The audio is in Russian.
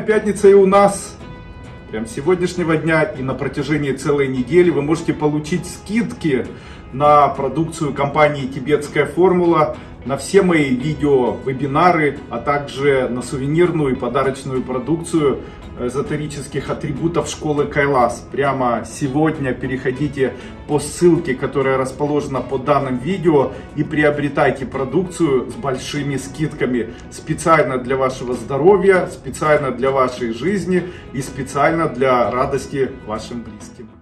пятница и у нас. Прям с сегодняшнего дня и на протяжении целой недели вы можете получить скидки на продукцию компании «Тибетская формула», на все мои видео, вебинары, а также на сувенирную и подарочную продукцию эзотерических атрибутов школы Кайлас. Прямо сегодня переходите по ссылке, которая расположена под данным видео и приобретайте продукцию с большими скидками. Специально для вашего здоровья, специально для вашей жизни и специально для радости вашим близким.